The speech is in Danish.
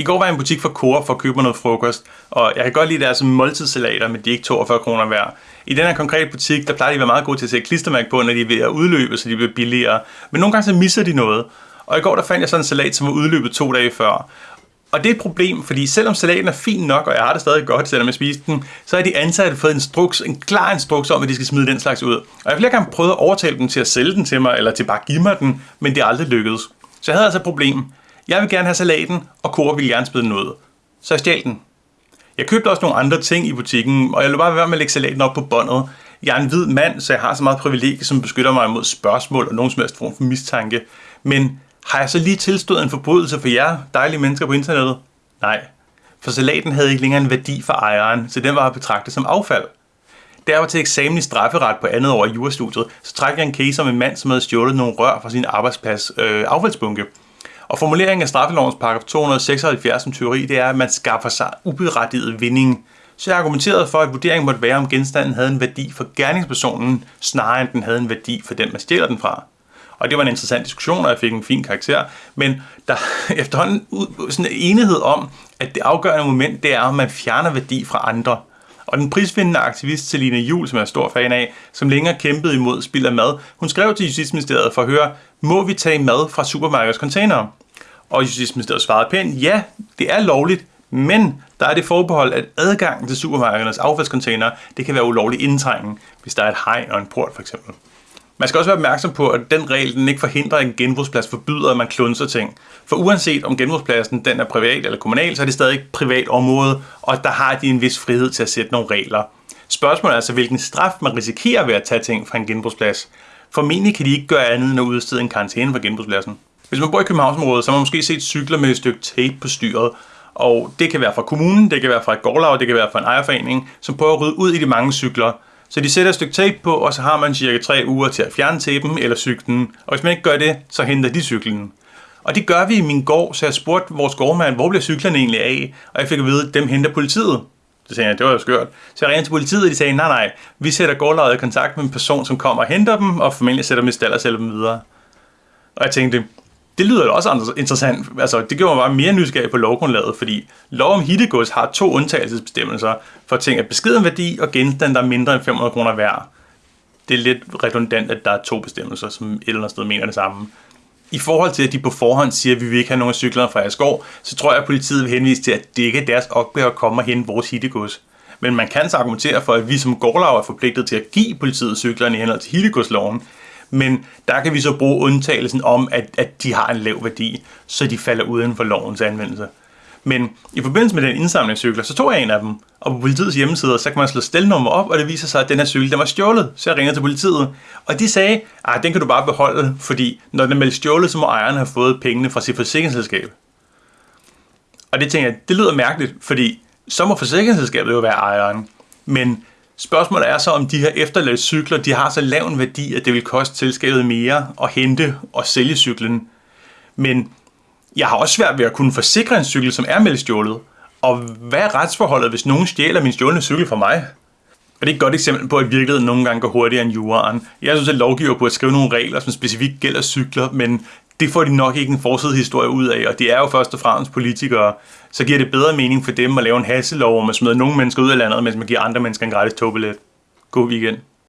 I går var jeg i en butik for Coop for at købe mig noget frokost, og jeg kan godt lide deres måltidssalater, men de er ikke 42 kroner værd. I den her konkrete butik, der plejer de at være meget gode til at sætte klistermærke på, når de er ved at udløbe, så de bliver billigere. Men nogle gange så misser de noget. Og i går der fandt jeg sådan en salat, som var udløbet to dage før. Og det er et problem, fordi selvom salaten er fin nok, og jeg har det stadig godt, selvom jeg spiste den, så har de ansatte fået en, struks, en klar instruks om, at de skal smide den slags ud. Og jeg har flere gange prøvet at overtale dem til at sælge den til mig, eller til bare at give mig den, men det er aldrig lykkedes. Så jeg havde altså et problem. Jeg vil gerne have salaten, og Cora vil gerne smide noget. Så jeg stjal den. Jeg købte også nogle andre ting i butikken, og jeg lå bare være med at lægge salaten op på båndet. Jeg er en hvid mand, så jeg har så meget privilegie, som beskytter mig mod spørgsmål og nogen som helst form for mistanke. Men har jeg så lige tilstået en forbrydelse for jer, dejlige mennesker på internettet? Nej, for salaten havde ikke længere en værdi for ejeren, så den var betragtet som affald. Da jeg var til eksamen i strafferet på andet år i jurastudiet, så trak jeg en case om en mand, som havde stjålet nogle rør fra sin arbejdsplads øh, affaldsbunke. Og formuleringen af straffelovens paragraf 276 om tyveri, det er, at man skaffer sig uberettiget vinding. Så jeg argumenterede for, at vurderingen måtte være, om genstanden havde en værdi for gerningspersonen, snarere end den havde en værdi for den, man stjæler den fra. Og det var en interessant diskussion, og jeg fik en fin karakter. Men der er efterhånden sådan en enighed om, at det afgørende moment, det er, om man fjerner værdi fra andre. Og den prisvindende aktivist Selina Jul, som jeg er stor fan af, som længere kæmpede imod spild af mad, hun skrev til Justitsministeriet for at høre, må vi tage mad fra supermarkedets containere? Og Justitsministeriet svarede pænt, ja, det er lovligt, men der er det forbehold, at adgangen til supermarkedernes affaldscontainer, det kan være ulovlig indtrængen, hvis der er et hegn og en port for eksempel. Man skal også være opmærksom på, at den regel den ikke forhindrer, at en genbrugsplads forbyder, at man klunser ting. For uanset om genbrugspladsen den er privat eller kommunal, så er det stadig et privat område, og der har de en vis frihed til at sætte nogle regler. Spørgsmålet er altså, hvilken straf man risikerer ved at tage ting fra en genbrugsplads. Formentlig kan de ikke gøre andet end at udstede en karantæne for genbrugspladsen. Hvis man bor i Københavnsområdet, så har man måske set cykler med et stykke tape på styret, og det kan være fra kommunen, det kan være fra et gårdlag, det kan være fra en ejerforening, som prøver at rydde ud i de mange cykler, så de sætter et stykke tape på, og så har man cirka 3 uger til at fjerne tapen eller cyklen. Og hvis man ikke gør det, så henter de cyklen. Og det gør vi i min gård, så jeg spurgte vores gårdmand, hvor bliver cyklerne egentlig af? Og jeg fik at vide, at dem henter politiet. Så sagde jeg, det var jo skørt. Så jeg ringede til politiet, og de sagde, nej nej, vi sætter gårdlejret i kontakt med en person, som kommer og henter dem, og formentlig sætter dem i stald og sælger dem videre. Og jeg tænkte, det lyder jo også interessant. Altså, det gjorde mig bare mere nysgerrig på lovgrundlaget, fordi lov om hittegods har to undtagelsesbestemmelser for ting af beskeden værdi og genstande, der er mindre end 500 kroner værd. Det er lidt redundant, at der er to bestemmelser, som et eller andet sted mener det samme. I forhold til, at de på forhånd siger, at vi vil ikke have nogen af cyklerne fra Asgård, så tror jeg, at politiet vil henvise til, at det ikke er deres opgave at komme og hente vores hittegods. Men man kan så argumentere for, at vi som gårdlag er forpligtet til at give politiet cyklerne i henhold til hittegodsloven, men der kan vi så bruge undtagelsen om, at, at de har en lav værdi, så de falder uden for lovens anvendelse. Men i forbindelse med den indsamlingscykler, så tog jeg en af dem, og på politiets hjemmeside, så kan man slå stelnummer op, og det viser sig, at den her cykel, den var stjålet. Så jeg ringede til politiet, og de sagde, at den kan du bare beholde, fordi når den er stjålet, så må ejeren have fået pengene fra sit forsikringsselskab. Og det tænker jeg, det lyder mærkeligt, fordi så må forsikringsselskabet jo være ejeren. Men Spørgsmålet er så, om de her efterladte cykler, de har så lav en værdi, at det vil koste selskabet mere at hente og sælge cyklen. Men jeg har også svært ved at kunne forsikre en cykel, som er meldt stjålet. Og hvad er retsforholdet, hvis nogen stjæler min stjålne cykel fra mig? Og det er et godt eksempel på, at virkeligheden nogle gange går hurtigere end juraen. Jeg synes, at lovgiver burde at skrive nogle regler, som specifikt gælder cykler, men det får de nok ikke en historie ud af, og det er jo først og fremmest politikere. Så giver det bedre mening for dem at lave en hasselov, hvor man smider nogle mennesker ud af landet, mens man giver andre mennesker en gratis togbillet. God weekend.